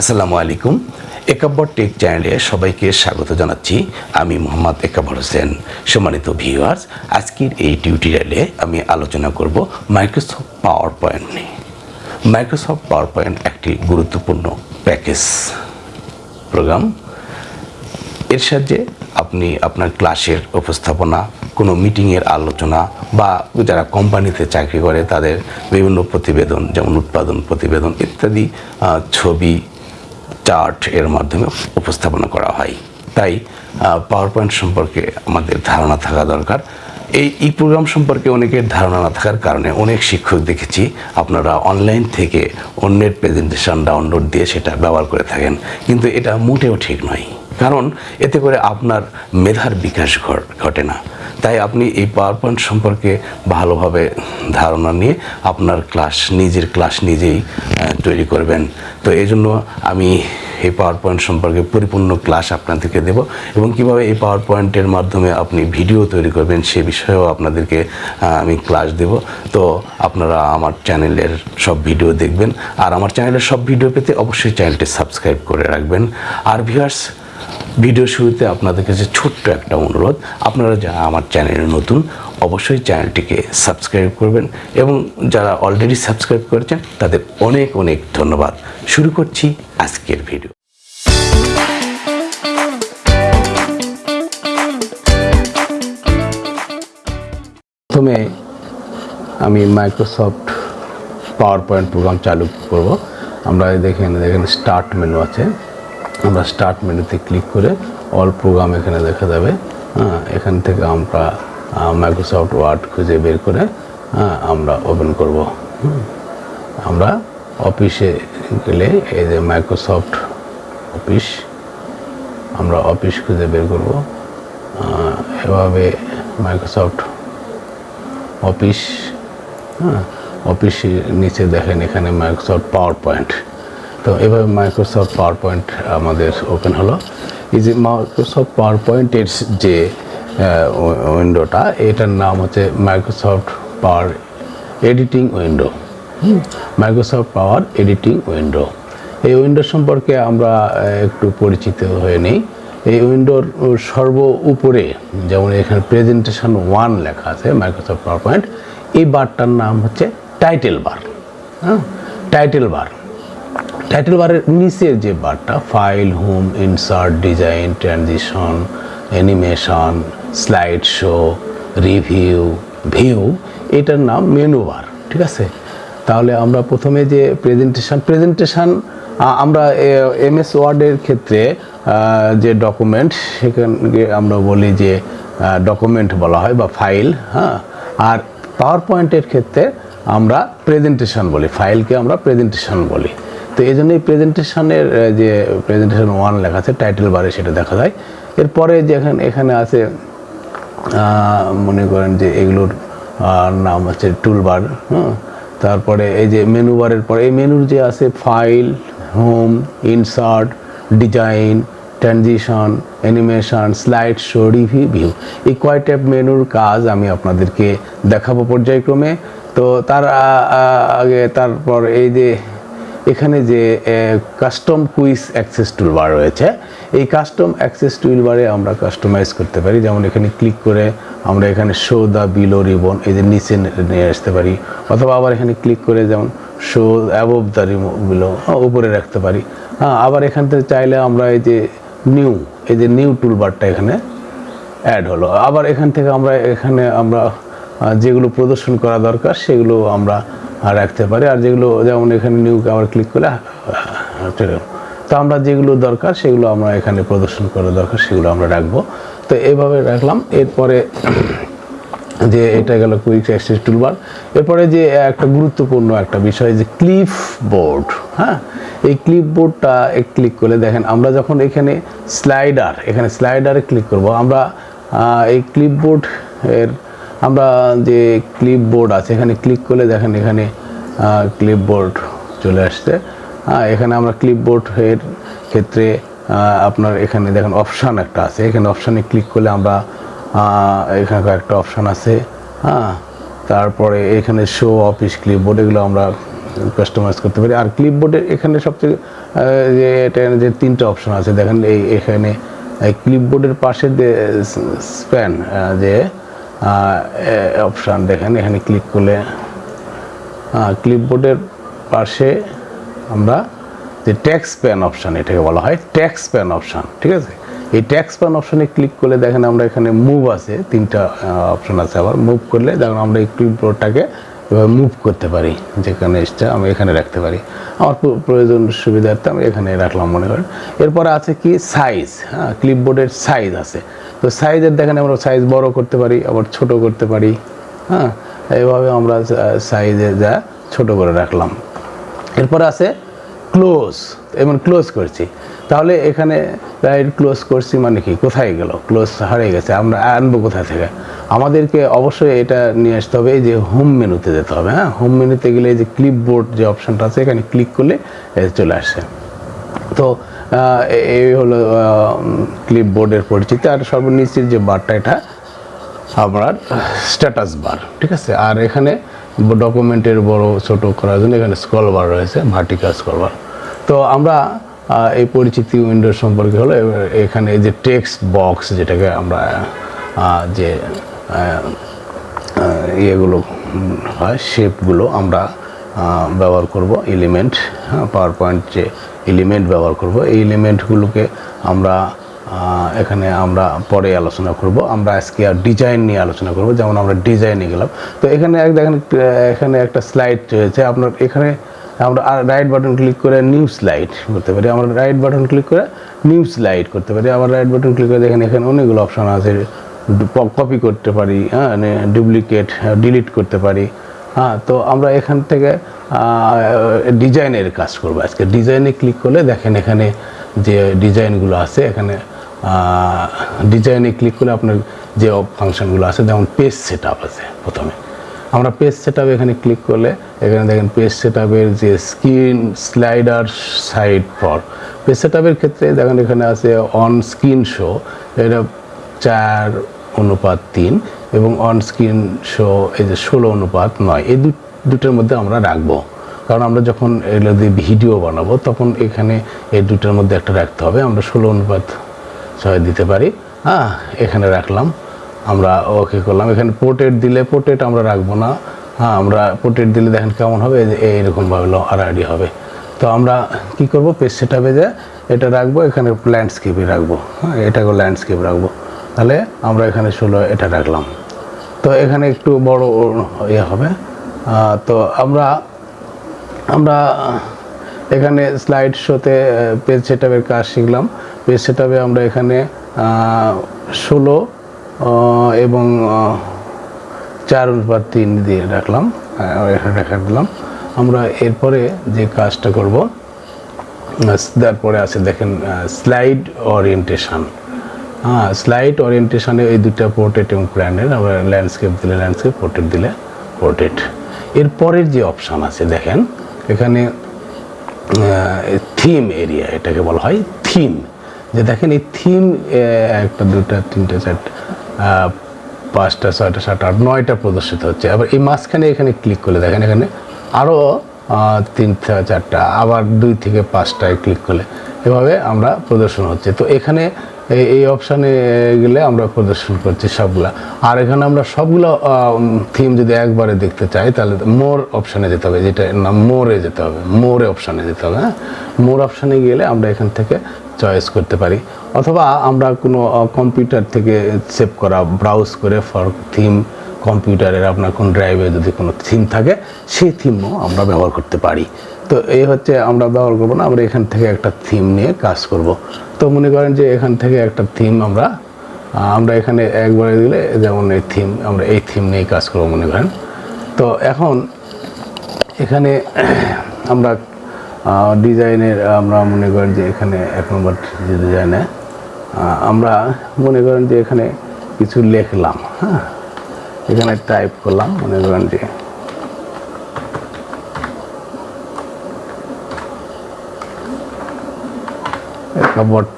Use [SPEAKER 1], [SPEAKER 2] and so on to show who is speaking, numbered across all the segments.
[SPEAKER 1] আসসালামু আলাইকুম। একাব্বর টেক চ্যানেলে সবাইকে স্বাগত জানাচ্ছি। আমি মোহাম্মদ একাব্বর হোসেন। সম্মানিত ভিউয়ার্স, আজকের এই টিউটোরিয়ালে আমি আলোচনা করব মাইক্রোসফট পাওয়ার পয়েন্ট নিয়ে। মাইক্রোসফট পাওয়ার পয়েন্ট একটি গুরুত্বপূর্ণ প্যাকেজ প্রোগ্রাম। এর সাহায্যে আপনি আপনার ক্লাসের উপস্থাপনা, কোনো মিটিংয়ের আলোচনা বা যারা কোম্পানিতে চাকরি করে তাদের বিভিন্ন প্রতিবেদন, যেমন উৎপাদন প্রতিবেদন ইত্যাদি ছবি চার্ট এর মাধ্যমে উপস্থাপনা করা হয়। তাই পাওয়ার পয়েন্ট সম্পর্কে আমাদের ধারণা থাকা দরকার। এই এই প্রোগ্রাম সম্পর্কে অনেকের ধারণা না থাকার কারণে অনেক শিক্ষক দেখেছি, আপনারা অনলাইন থেকে অন্যের প্রেজেন্টেশন ডাউনলোড দিয়ে সেটা ব্যবহার করে থাকেন। কিন্তু এটা মোটেও ঠিক নয়। কারণ, এতে করে আপনার মেধার বিকাশ ঘটে না। তাই আপনি এই পাওয়ার পয়েন্ট সম্পর্কে ভালোভাবে ধারণা নিয়ে আপনার ক্লাস নিজের ক্লাস নিজেই তৈরি করবেন। তো এই জন্য আমি এই পাওয়ার পয়েন্ট সম্পর্কে পরিপূর্ণ ক্লাস আপনাদেরকে দেব এবং কীভাবে এই পাওয়ার পয়েন্টের মাধ্যমে আপনি ভিডিও তৈরি করবেন সে বিষয়েও আপনাদেরকে আমি ক্লাস দেব। তো আপনারা আমার চ্যানেলের সব ভিডিও দেখবেন। আর আমার চ্যানেলের সব ভিডিও পেতে অবশ্যই চ্যানেলটি সাবস্ক্রাইব করে রাখবেন। আর ভিউয়ার্স ভিডিও শুরুতে আপনাদের কাছে ছোট্ট একটা অনুরোধ। আপনারা যারা আমার চ্যানেলে নতুন, অবশ্যই চ্যানেলটিকে সাবস্ক্রাইব করবেন এবং যারা অলরেডি সাবস্ক্রাইব করেছেন, তাদের অনেক অনেক ধন্যবাদ। শুরু করছি আজকের ভিডিও। প্রথমে আমি মাইক্রোসফট পাওয়ার পয়েন্ট প্রোগ্রাম চালু করব। আমরা দেখেন দেখেন স্টার্ট মেনু আছে। আমরা স্টার্ট মেনুতে ক্লিক করে অল প্রোগ্রাম এখানে দেখা যাবে। হ্যাঁ এখান থেকে আমরা মাইক্রোসফট ওয়ার্ড খুঁজে বের করে হ্যাঁ আমরা ওপেন করব। আমরা অফিসে গেলে এই যে মাইক্রোসফট অফিস আমরা অফিস খুঁজে বের করব। এভাবে মাইক্রোসফট অফিস হ্যাঁ অফিসের নিচে দেখেন এখানে মাইক্রোসফট পাওয়ার পয়েন্ট তো এভাবে মাইক্রোসফট পাওয়ার পয়েন্ট আমাদের ওপেন হলো। এই যে মাইক্রোসফট পাওয়ার পয়েন্টের যে উইন্ডোটা এটার নাম হচ্ছে Microsoft power editing window Microsoft power editing window এই উইন্ডো সম্পর্কে আমরা একটু পরিচিত হয়ে নিই। এই উইন্ডোর সর্ব উপরে, যেমন এখানে প্রেজেন্টেশন ওয়ান লেখা আছে মাইক্রোসফট পাওয়ার পয়েন্ট এই বারটার নাম হচ্ছে টাইটেল বার হ্যাঁ টাইটেল বার টাইটেল বারের নিচের যে বারটা file home insert design transition animation slide show review view এটার নাম মেনু বার ঠিক আছে? তাহলে আমরা প্রথমে যে প্রেজেন্টেশন প্রেজেন্টেশন আমরা এম এস ওয়ার্ডের ক্ষেত্রে যে ডকুমেন্ট সেখানে আমরা বলি যে ডকুমেন্ট বলা হয় বা ফাইল হ্যাঁ? আর পাওয়ার পয়েন্টের ক্ষেত্রে আমরা প্রেজেন্টেশন বলি ফাইলকে আমরা প্রেজেন্টেশন বলি। তো এই জন্যই প্রেজেন্টেশনের যে প্রেজেন্টেশন ওয়ান লেখা আছে টাইটেল বারে সেটা দেখা যায়। এরপরে যেখানে এখানে আছে মনে করেন যে এগুলোর নাম হচ্ছে টুলবার হ্যাঁ তারপরে এই যে মেনু বারের পরে এই মেনুর যে আছে file home insert design transition animation slide show review view এই কয়টা মেনুর কাজ আমি আপনাদেরকে দেখাবো পর্যায়ক্রমে। তো তার আগে তারপর এই যে এখানে যে কাস্টম কুইজ অ্যাক্সেস টুলবার রয়েছে, এই কাস্টম অ্যাক্সেস টুলবারে আমরা কাস্টমাইজ করতে পারি। যেমন এখানে ক্লিক করে আমরা এখানে শো দ্য বিলো রিবন এই যে নিচে নিয়ে আসতে পারি। অথবা আবার এখানে ক্লিক করে যেমন শো অ্যাবভ দ্য বিলো উপরে রাখতে পারি। হ্যাঁ আবার এখান থেকে চাইলে আমরা এই যে নিউ এই যে নিউ টুলবারটা এখানে অ্যাড হলো। আবার এখান থেকে আমরা, এখানে আমরা যেগুলো প্রদর্শন করা দরকার, সেগুলো আমরা রাখতে পারি। আর যেগুলো যেমন এখানে নিউ আবার ক্লিক করে আহ, চলে গেলো। তো আমরা যেগুলো দরকার সেগুলো আমরা এখানে প্রদর্শন করা দরকার সেগুলো আমরা রাখব। তো এইভাবে রাখলাম। এরপরে যে এটা গেল কুইক অ্যাক্সেস টুলবার এরপরে যে একটা গুরুত্বপূর্ণ একটা বিষয় যে ক্লিপ বোর্ড হ্যাঁ? এই ক্লিপ বোর্ডটা ক্লিক করলে দেখেন আমরা যখন এখানে স্লাইডার এখানে স্লাইডারে ক্লিক করব আমরা এই ক্লিপ বোর্ড এর আমরা যে ক্লিপ বোর্ড আছে, এখানে ক্লিক করলে দেখেন এখানে ক্লিপ বোর্ড চলে আসছে। এখানে আমরা ক্লিপ বোর্ড এর ক্ষেত্রে আপনার এখানে দেখেন অপশান একটা আছে। এখানে অপশানে ক্লিক করলে আমরা এখানে একটা অপশান আছে। হ্যাঁ তারপরে এখানে শো অফিস ক্লিপবোর্ড এগুলো আমরা কাস্টমাইজ করতে পারি। আর ক্লিপবোর্ডের এখানে সবচেয়ে যে এটা যে তিনটা অপশান আছে, দেখেন এই এখানে ক্লিপবোর্ডের পাশে যে স্প্যান যে অপশান দেখেন, এখানে ক্লিক করলে ক্লিপবোর্ডের পাশে আমরা যে ট্যাক্স প্যান অপশান এটাকে বলা হয় ট্যাক্স প্যান অপশান ঠিক আছে? এই ট্যাক্স প্যান অপশানে ক্লিক করলে দেখেন আমরা এখানে মুভ আছে, তিনটা অপশান আছে আবার। মুভ করলে দেখেন আমরা এই ক্লিপবোর্ডটাকে এভাবে মুভ করতে পারি, যেখানে এসটা আমি এখানে রাখতে পারি। আমার প্রয়োজন সুবিধার্থে আমি এখানে রাখলাম মনে করেন। এরপরে আছে কি সাইজ হ্যাঁ ক্লিপবোর্ডের সাইজ আছে। তো সাইজের দেখেন আমরা সাইজ বড় করতে পারি, আবার ছোট করতে পারি হ্যাঁ? এইভাবে আমরা সাইজে যা ছোট করে রাখলাম। এরপর আছে ক্লোজ এবং ক্লোজ করছি। তাহলে এখানে রাইট ক্লোজ করছি মানে কি? কোথায় গেল? ক্লোজ হারিয়ে গেছে। আমরা আনব কোথা থেকে? আমাদেরকে অবশ্যই এটা নিয়ে আসতে হবে যে হোম মেনুতে যেতে হবে হ্যাঁ? হোম মেনুতে গেলে যে ক্লিপবোর্ড যে অপশানটা আছে, এখানে ক্লিক করলে চলে আসে। তো এই হলো ক্লিপবোর্ডের পরিচিতি। আর সর্বনিচের যে বারটা এটা আপনার স্ট্যাটাস বার ঠিক আছে? আর এখানে ডকুমেন্টের বড়, ছোট করার জন্য এখানে স্ক্রল বার রয়েছে ভার্টিক্যাল স্ক্রল বার তো আমরা এই পরিচিতি উইন্ডো সম্পর্কে হলো এখানে যে টেক্সট বক্স যেটাকে আমরা যে ইয়েগুলো হয় শেপগুলো আমরা ব্যবহার করব এলিমেন্ট হ্যাঁ পাওয়ার পয়েন্ট যে এলিমেন্ট ব্যবহার করব। এই এলিমেন্টগুলোকে আমরা এখানে আমরা পরে আলোচনা করব। আমরা আজকে আর ডিজাইন নিয়ে আলোচনা করব। যেমন আমরা ডিজাইনে গেলাম। তো এখানে এক দেখেন, এখানে একটা স্লাইড রয়েছে। আপনার এখানে আমরা আর রাইট বাটন ক্লিক করে নিউ স্লাইড করতে পারি। আমরা রাইট বাটন ক্লিক করে নিউ স্লাইড করতে পারি। আবার রাইট বাটন ক্লিক করে দেখেন, এখানে অনেকগুলো অপশান আছে। কপি করতে পারি হ্যাঁ ডুপ্লিকেট ডিলিট করতে পারি। হ্যাঁ তো আমরা এখান থেকে ডিজাইনের কাজ করব। আজকে ডিজাইনে ক্লিক করলে দেখেন এখানে যে ডিজাইনগুলো আছে, এখানে ডিজাইনে ক্লিক করলে আপনার যে ফাংশনগুলো আছে, যেমন পেজ সেট আছে প্রথমে। আমরা পেজ সেট এখানে ক্লিক করলে, এখানে দেখেন পেজ সেট যে screen slider side for page set ক্ষেত্রে দেখেন এখানে আছে অন স্ক্রিন শো এটা চার অনুপাত তিন। এবং অন স্ক্রিন শো এই যে ষোলো অনুপাত নয়, এই দুটোর মধ্যে আমরা রাখব। কারণ আমরা যখন এগুলো দিয়ে ভিডিও বানাবো, তখন এখানে এই দুটোর মধ্যে একটা রাখতে হবে। আমরা ষোলো অনুপাত ছয় দিতে পারি। হ্যাঁ এখানে রাখলাম। আমরা ওকে করলাম। এখানে পোর্ট্রেট দিলে পোর্ট্রেট আমরা রাখব না। হ্যাঁ আমরা পোর্ট্রেট দিলে দেখেন কেমন হবে? এইরকমভাবে আড়াআড়ি হবে। তো আমরা কি করব? পেজ সেটাপে যে এটা রাখব, এখানে ল্যান্ডস্কেপে রাখব। হ্যাঁ এটাকে ল্যান্ডস্কেপ রাখব। তাহলে আমরা এখানে ষোলো এটা রাখলাম। তো এখানে একটু বড় ইয়ে হবে। তো আমরা আমরা এখানে স্লাইড শোতে পেজ সেটআপের কাজ শিখলাম। পেজ সেটআপে আমরা এখানে ষোলো এবং চার অনুপাত তিন দিয়ে রাখলাম। এখানে রেখে দিলাম। আমরা এরপরে যে কাজটা করব তারপরে আছে দেখেন স্লাইড ওরিয়েন্টেশন হ্যাঁ স্লাইড ওরিয়েন্টেশনে এই দুটা পোর্ট্রেট এবং প্ল্যানের আবার ল্যান্ডস্কেপ দিলে ল্যান্ডস্কেপ পোর্ট্রেট দিলে পোর্ট্রেট এর পরের যে অপশান আছে, দেখেন, এখানে থিম এরিয়া এটাকে বলা হয় থিম যে দেখেন, এই থিম একটা, দুটা, তিনটা চারটা পাঁচটা, ছয়টা, সাতটা, আট, নয়টা প্রদর্শিত হচ্ছে। আবার এই মাঝখানে এখানে ক্লিক করলে দেখেন, এখানে আরও তিনটা চারটা, আবার দুই থেকে পাঁচটায় ক্লিক করলে। এভাবে আমরা প্রদর্শন হচ্ছে। তো এখানে এই- অপশানে গেলে আমরা প্রদর্শন করছি সবগুলা। আর এখানে আমরা সবগুলো থিম যদি একবারে দেখতে চাই, তাহলে মোর অপশানে যেতে হবে, যেটা নাম মোরে যেতে হবে। মোরে অপশানে যেতে হবে হ্যাঁ? মোর অপশানে গেলে আমরা এখান থেকে চয়েস করতে পারি। অথবা আমরা কোনো কম্পিউটার থেকে সেভ করা ব্রাউজ করে ফর থিম কম্পিউটারের আপনার কোন ড্রাইভে যদি কোনো থিম থাকে, সেই থিমও আমরা ব্যবহার করতে পারি। তো এই হচ্ছে আমরা ব্যবহার করব না, আমরা এখান থেকে একটা থিম নিয়ে কাজ করব। তো মনে করেন যে এখান থেকে একটা থিম আমরা আমরা এখানে একবারে দিলে যেমন এই থিম আমরা এই থিম নিয়ে কাজ করব মনে করেন। তো এখন এখানে আমরা ডিজাইনের আমরা মনে করেন যে এখানে এক নম্বর ডিজাইনে আমরা মনে করেন যে এখানে কিছু লিখলাম হ্যাঁ। এখানে টাইপ করলাম, মনে করেন যে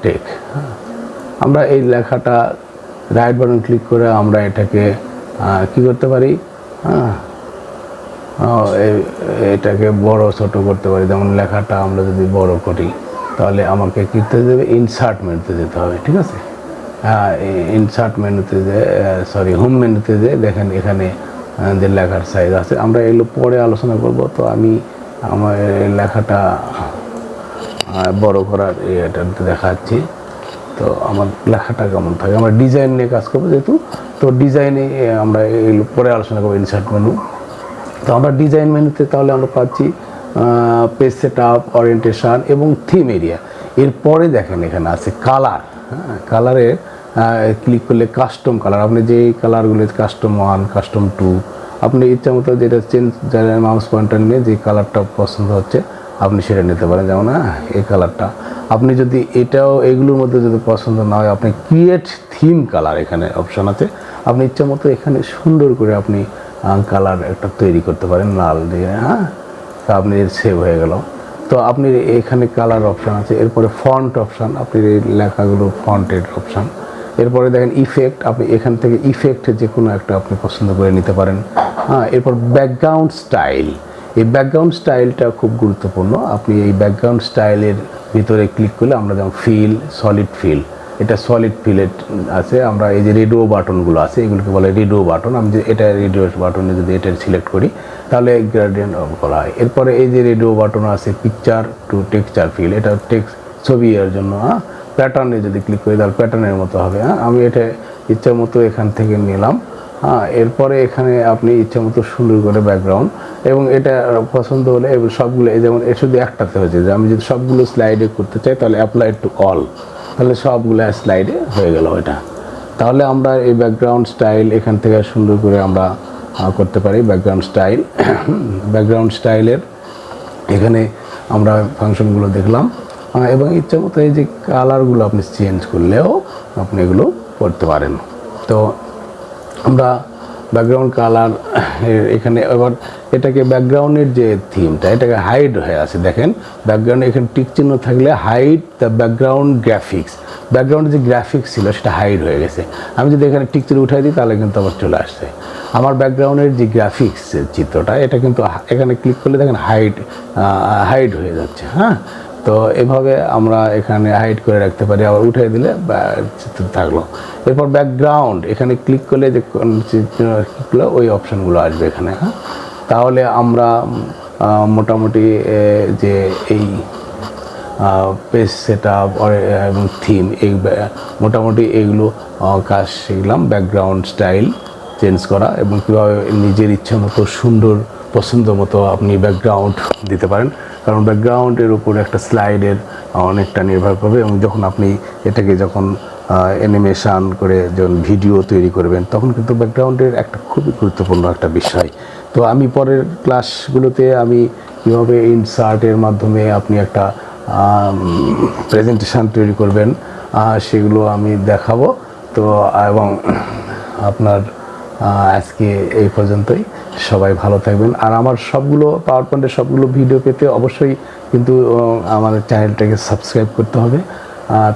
[SPEAKER 1] টেক আমরা এই লেখাটা রাইট বাটন ক্লিক করে আমরা এটাকে কি করতে পারি? এটাকে বড় ছোট করতে পারি। যেমন লেখাটা আমরা যদি বড় করি, তাহলে আমাকে কী করতে দেবে? ইনসার্ট মেনুতে যেতে হবে, ঠিক আছে? হ্যাঁ ইনসার্ট মেনুতে যে সরি হোম মেনুতে যে, দেখেন এখানে যে লেখার সাইজ আছে। আমরা এগুলো পরে আলোচনা করব। তো আমি আমার লেখাটা বড় করার এটা দেখাচ্ছি। তো আমার লেখাটা কেমন থাকে? আমরা ডিজাইন নিয়ে কাজ করব যেহেতু। তো ডিজাইনে আমরা এগুলো পরে আলোচনা করব ইনসার্ট মেনু তো আমরা ডিজাইন মেনুতে তাহলে আমরা পাচ্ছি পেজ সেট আপ ওরিয়েন্টেশন এবং থিম এরিয়া এরপরে দেখেন এখানে আছে কালার হ্যাঁ কালারে ক্লিক করলে কাস্টম কালার আপনি যে কালারগুলো কাস্টম ওয়ান কাস্টম টু আপনি ইচ্ছা মতো যেটা চেঞ্জ মাউস পয়েন্টার নিয়ে যে কালারটা পছন্দ হচ্ছে, আপনি সেটা নিতে পারেন। যেমন হ্যাঁ এই কালারটা আপনি যদি এটাও, এগুলোর মধ্যে যদি পছন্দ না হয়, আপনি ক্রিয়েট থিম কালার এখানে অপশান আছে। আপনি ইচ্ছা মতো এখানে সুন্দর করে আপনি কালার একটা তৈরি করতে পারেন লাল দিয়ে হ্যাঁ? আপনি সেভ হয়ে গেল। তো আপনি এখানে কালার অপশান আছে, এরপরে ফন্ট অপশান আপনি এই লেখাগুলো ফন্টের অপশান এরপরে দেখেন ইফেক্ট আপনি এখান থেকে ইফেক্ট যে কোনো একটা আপনি পছন্দ করে নিতে পারেন। হ্যাঁ এরপর ব্যাকগ্রাউন্ড স্টাইল এই ব্যাকগ্রাউন্ড স্টাইলটা খুব গুরুত্বপূর্ণ। আপনি এই ব্যাকগ্রাউন্ড স্টাইলের ভিতরে ক্লিক করলে আমরা যেমন ফিল সলিড ফিল এটা সলিড ফিলেট আছে, আমরা এই যে রেডিও বাটনগুলো আছে, এগুলোকে বলে রেডিও বাটন আমি যে এটা রেডিও বাটনে যদি এটা সিলেক্ট করি, তাহলে গ্রেডিয়েন্ট অফ করা হয়। এরপরে এই যে রেডিও বাটন আছে পিকচার টু টেক্সচার ফিল এটা টেক্স ছবি এর জন্য হ্যাঁ প্যাটার্নে যদি ক্লিক করি, তাহলে প্যাটার্নের মতো হবে হ্যাঁ আমি এটা ইচ্ছা মতো এখান থেকে নিলাম হ্যাঁ এরপরে এখানে আপনি ইচ্ছা মতো সুন্দর করে ব্যাকগ্রাউন্ড এবং এটা পছন্দ হলে, এবং সবগুলো যেমন এ শুধু একটাতে হয়েছে, যে আমি যদি সবগুলো স্লাইডে করতে চাই, তাহলে অ্যাপ্লাই টু অল তাহলে সবগুলো স্লাইডে হয়ে গেল এটা। তাহলে আমরা এই ব্যাকগ্রাউন্ড স্টাইল এখান থেকে সুন্দর করে আমরা করতে পারি ব্যাকগ্রাউন্ড স্টাইল ব্যাকগ্রাউন্ড স্টাইলের এখানে আমরা ফাংশনগুলো দেখলাম। এবং ইচ্ছা মতো এই যে কালারগুলো আপনি চেঞ্জ করলেও আপনি এগুলো করতে পারেন। তো আমরা ব্যাকগ্রাউন্ড কালার এখানে এবার এটাকে ব্যাকগ্রাউন্ডের যে থিমটা এটাকে হাইড হয়ে আছে, দেখেন। ব্যাকগ্রাউন্ডে এখানে টিক চিহ্ন থাকলে হাইড দ্য ব্যাকগ্রাউন্ড গ্রাফিক্স ব্যাকগ্রাউন্ডে যে গ্রাফিক্স ছিল, সেটা হাইড হয়ে গেছে। আমি যদি এখানে টিক চিহ্ন উঠাই দিই, তাহলে কিন্তু আবার চলে আসছে। আমার ব্যাকগ্রাউন্ডের যে গ্রাফিক্স চিত্রটা, এটা কিন্তু এখানে ক্লিক করলে দেখেন হাইড হাইড হয়ে যাচ্ছে হ্যাঁ? তো এভাবে আমরা এখানে হাইড করে রাখতে পারি। আবার উঠে দিলে থাকল। এরপর ব্যাকগ্রাউন্ড এখানে ক্লিক করলে যে কোন চিত্র ক্লিক ওই অপশানগুলো আসবে এখানে হ্যাঁ? তাহলে আমরা মোটামুটি যে এই পেজ সেট আপ এবং থিম এই মোটামুটি আহ, কাজ শিখলাম। ব্যাকগ্রাউন্ড স্টাইল চেঞ্জ করা এবং কীভাবে নিজের ইচ্ছা মতো সুন্দর পছন্দ মতো আপনি ব্যাকগ্রাউন্ড দিতে পারেন। কারণ ব্যাকগ্রাউন্ডের উপর একটা স্লাইডের অনেকটা নির্ভর করবে এবং যখন আপনি এটাকে যখন অ্যানিমেশান করে যখন ভিডিও তৈরি করবেন, তখন কিন্তু ব্যাকগ্রাউন্ডের একটা খুবই গুরুত্বপূর্ণ একটা বিষয়। তো আমি পরের ক্লাসগুলোতে আমি কীভাবে ইনসার্টের মাধ্যমে আপনি একটা প্রেজেন্টেশন তৈরি করবেন সেগুলো আমি দেখাবো। তো, এবং আপনার আজকে এই পর্যন্তই। সবাই ভালো থাকবেন। আর আমার সবগুলো পাওয়ার পয়েন্টের সবগুলো ভিডিও পেতে অবশ্যই কিন্তু আমাদের চ্যানেলটাকে সাবস্ক্রাইব করতে হবে।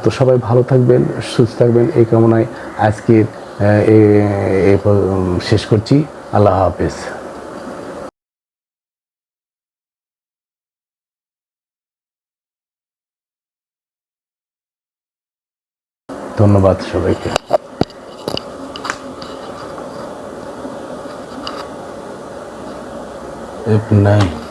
[SPEAKER 1] তো সবাই ভালো থাকবেন সুস্থ থাকবেন। এই কামনায় আজকে আহ, এ- এ শেষ করছি। আল্লাহ হাফেজ। ধন্যবাদ সবাইকে। Step nine.